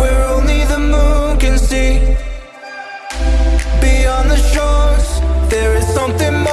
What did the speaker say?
Where only the moon can see. Beyond the shores There is something more